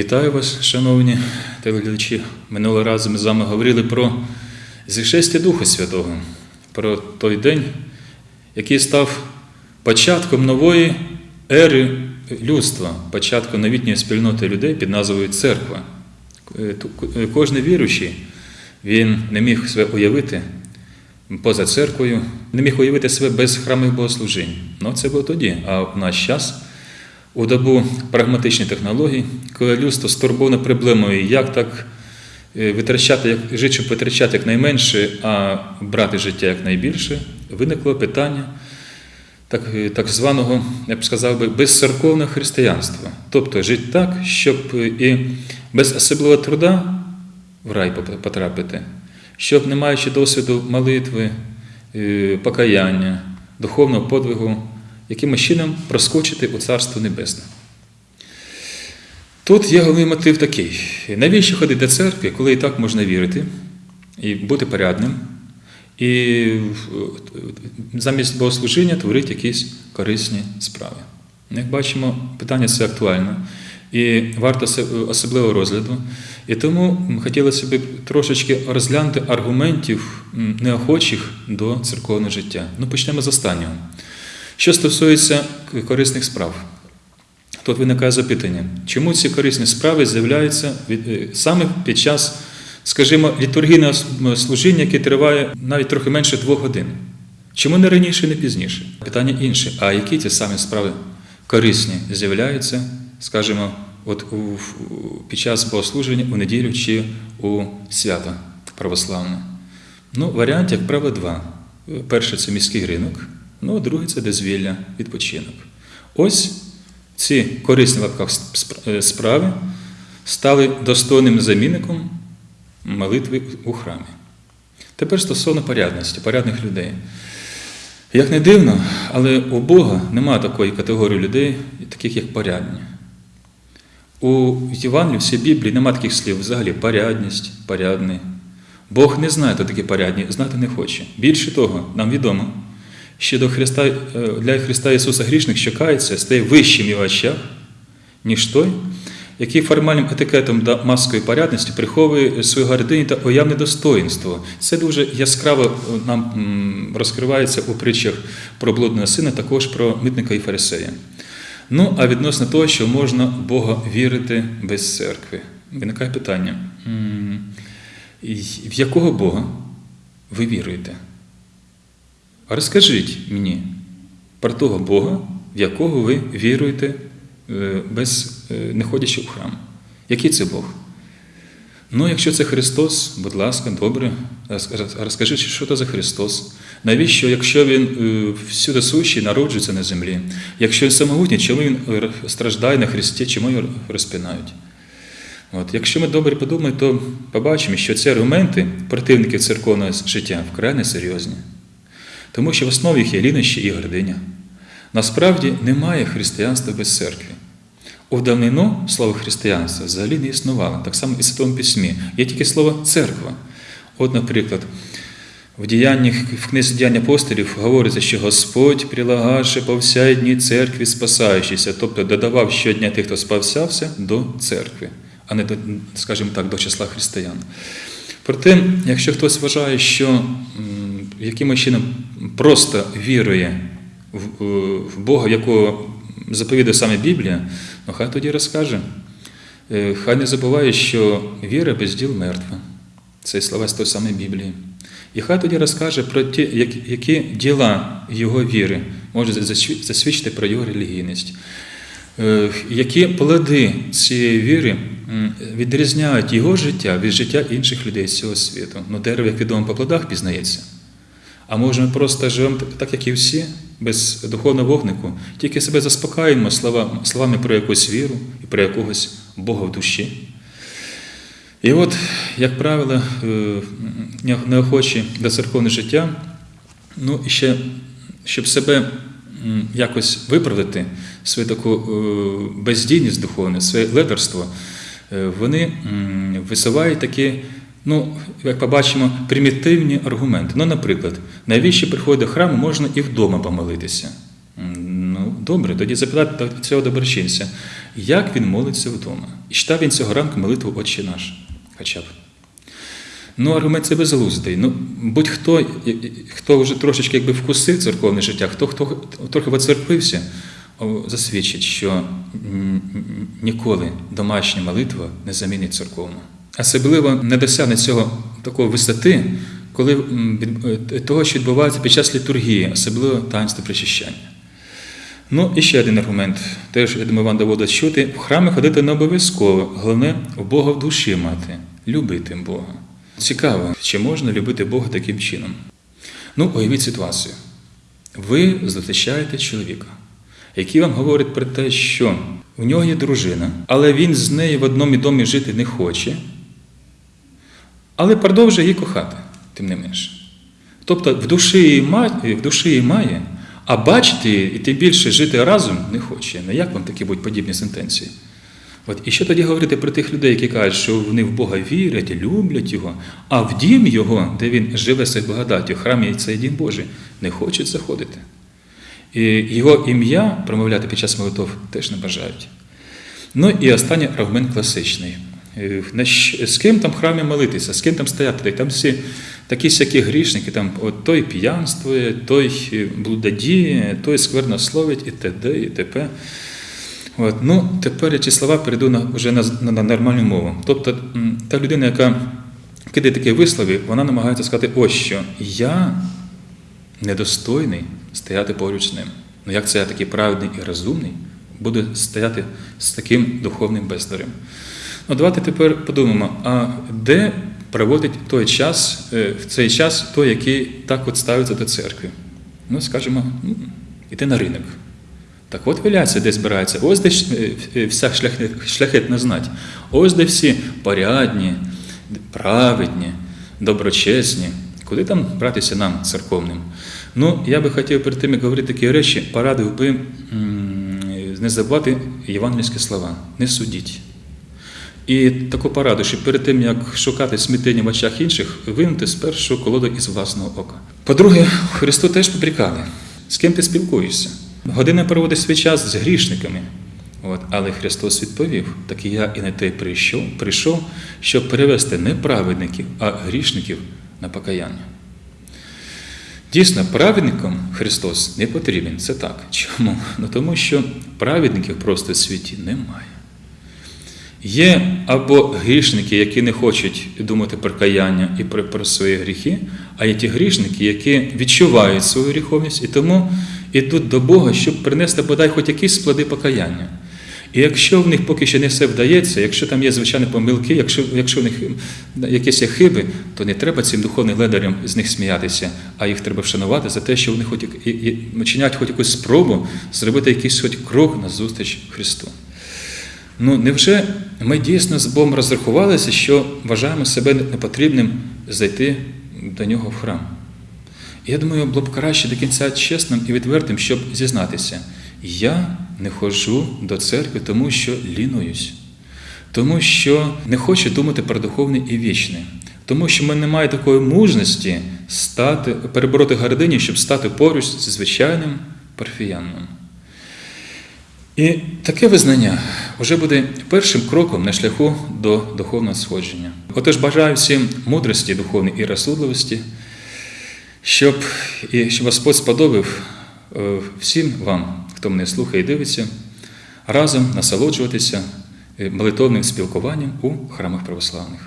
Вітаю вас, шановні телеглядачі. Минулого разу ми з вами говорили про зішестя Духа Святого, про той день, який став початком нової ери людства, початком новітньої спільноти людей під назвою Церква. Е, е, Кожен віруючий, він не міг себе уявити поза церквою, не міг уявити себе без храмових богослужінь. Ну, це було тоді, а в наш час. У добу прагматичних технологій, коли людство стурбоване проблемою, як так е, витрачати, як щоб витрачати якнайменше, а брати життя якнайбільше, виникло питання так, е, так званого, я б сказав би, безцерковного християнства. Тобто жити так, щоб е, і без особливого труда в рай потрапити, щоб, не маючи досвіду молитви, покаяння, духовного подвигу, якимось чином проскочити у Царство Небесне. Тут є головний мотив такий: навіщо ходити до церкви, коли і так можна вірити і бути порядним, і е, замість богослужіння творити якісь корисні справи. Як бачимо, питання це актуальне і варто особливого розгляду. І тому хотілося б трошечки розглянути аргументів неохочих до церковного життя. Ну, почнемо з останнього. Що стосується корисних справ, тут виникає запитання, чому ці корисні справи з'являються е, саме під час, скажімо, літургійного служіння, яке триває навіть трохи менше двох годин? Чому не раніше, не пізніше? Питання інше. А які ті самі справи корисні з'являються, скажімо, от у, під час богослуження у неділю чи у свято православне? Ну, варіант, як правило, два. Перше це міський ринок, ну, а другий це дозвілля, відпочинок. Ось ці корисні в лапках е, справи стали достойним замінником молитви у храмі. Тепер стосовно порядності, порядних людей. Як не дивно, але у Бога немає такої категорії людей, таких як порядні. У Євангелії, всій Біблії немає таких слів взагалі порядність, порядний. Бог не знає, хто такі порядні, знати не хоче. Більше того, нам відомо, що до Христа, е, для Христа Ісуса грішник, що кається, стає вищим в очах, ніж той, який формальним етикетом та маскою порядності приховує свою гординю та уявне достоїнство. Це дуже яскраво е, нам розкривається у притчах про блудного сина, також про митника і фарисея. Ну, а відносно того, що можна Бога вірити без церкви, виникає питання: в якого Бога ви віруєте? Розкажіть мені про того Бога, в якого ви віруєте, е, без, е, не ходячи в храм. Який це Бог? Ну, якщо це Христос, будь ласка, добре, роз- розкажіть, що це за Христос. Навіщо, якщо Він е, всюди сущий, народжується на землі? Якщо він самогутній, чому він страждає на Христі, чому його розпинають? От, якщо ми добре подумаємо, то побачимо, що ці аргументи противників церковного життя вкрай несерйозні. Тому що в основі їх є лінощі і гординя. Насправді немає християнства без церкви. У давнину слово християнство взагалі не існувало, так само і в Святому Письмі. Є тільки слово церква. От, наприклад, в діяннях, в книзі діянь апостолів говориться, що Господь прилагаше по всяй дні церкві спасаючися, тобто додавав щодня тих, хто спасався, до церкви, а не до, скажімо так, до числа християн. Проте, якщо хтось вважає, що якимось чином просто вірує в, е, в Бога, якого заповідає саме Біблія, ну хай тоді розкаже. Е, Хай не забуває, що віра без діл мертва. Це слова з тої самої Біблії. І хай тоді розкаже про ті, які діла його віри засві- засвідчити про його релігійність. Е, Які плоди цієї віри відрізняють його життя від життя інших людей з цього світу. Ну, дерево, як відомо, по плодах пізнається. А може, ми просто живемо так- як і всі, без духовного вогнику, тільки себе заспокаюємо слова- словами про якусь віру і про якогось Бога в душі. І от, як правило, е, неохочі до церковного життя, ну і ще, щоб себе якось виправдати, свою таку е, бездійність духовну, своє ледерство, е, вони висувають такі, ну, як побачимо, примітивні аргументи. Ну, наприклад, навіщо приходити до храму, можна і вдома помолитися. Ну, добре, тоді запитати цього доброчинця, як він молиться вдома. І читав він цього ранку молитву Отче наш. Хоча б. Ну, аргумент це безглуздий. Ну, будь-хто, хто вже трошечки якби вкусив церковне життя, хто, хто трохи воцерквився, о, засвідчить, що ніколи домашня молитва не замінить церковну. Особливо не досягне цього такої висоти, коли е, того, що відбувається під час літургії, особливо таїнство причащання. Ну, і ще один аргумент. Теж, я думаю, вам доводить чути. В храми ходити не обов'язково. Головне, в Бога в душі мати, любити Бога. Цікаво, чи можна любити Бога таким чином? Ну, уявіть ситуацію. Ви зустрічаєте чоловіка, який вам говорить про те, що в нього є дружина, але він з нею в одному домі жити не хоче, але продовжує її кохати, тим не менше. Тобто в душі має, в душі має, а бачити і тим більше жити разом не хоче. Ну як вам такі будуть подібні сентенції? От, і що тоді говорити про тих людей, які кажуть, що вони в Бога вірять, люблять Його, а в дім Його, де він живе своєю благодаттю, в храмі цей дім Божий, не хочуть заходити. І його ім'я промовляти під час молитов теж не бажають. Ну і останній аргумент класичний. Е, З ким там в храмі молитися, з ким там стояти? Там всі такі всякі грішники, там от той п'янствує, той е, блудодіє, той сквернословить і т.д. і т.п. От, ну, тепер я ці слова перейду на, вже на, на нормальну мову. Тобто та людина, яка кидає такі вислови, вона намагається сказати, ось що я недостойний стояти поруч з ним. Ну як це я такий праведний і розумний, буду стояти з таким духовним бездарем? Ну, давайте тепер подумаємо, а де проводить той час, е, в цей час той, який так от ставиться до церкви? Ну, скажімо, іти на ринок. Так от виляться, де збирається. Ось де е, е, вся шляхетна знать. Ось де всі порядні, праведні, доброчесні. Куди там братися нам, церковним? Ну, я би хотів перед тим, як говорити такі речі, порадив би не забувати євангельські слова. Не судіть. І таку пораду, що перед тим, як шукати смітення в очах інших, винути спершу колоду із власного ока. По-друге, Христу теж попрікали. З ким ти спілкуєшся? Година проводить свій час з грішниками. От, але Христос відповів: так я і на те прийшов, прийшов, щоб перевести не праведників, а грішників на покаяння. Дійсно, праведникам Христос не потрібен. Це так. Чому? Ну тому що праведників просто в світі немає. Є або грішники, які не хочуть думати про каяння і про, свої гріхи, а є ті грішники, які відчувають свою гріховність і тому йдуть до Бога, щоб принести бодай хоч якісь склади покаяння. І якщо в них поки що не все вдається, якщо там є звичайні помилки, якщо, якщо в них якісь є хиби, то не треба цим духовним ледарям з них сміятися, а їх треба вшанувати за те, що вони хоч і, і, хоч якусь спробу зробити якийсь хоч крок назустріч Христу. Ну, невже ми дійсно з Богом розрахувалися, що вважаємо себе непотрібним зайти до нього в храм? Я думаю, було б краще до кінця чесним і відвертим, щоб зізнатися. Я не ходжу до церкви, тому що лінуюсь, тому що не хочу думати про духовне і вічне, тому що в мене немає такої мужності стати, перебороти гордині, щоб стати поруч зі звичайним парфіяном. І таке визнання вже буде першим кроком на шляху до духовного сходження. Отож, бажаю всім мудрості духовної і розсудливості, щоб, і щоб Господь сподобав е, всім вам, хто мене слухає і дивиться, разом насолоджуватися е, молитовним спілкуванням у храмах православних.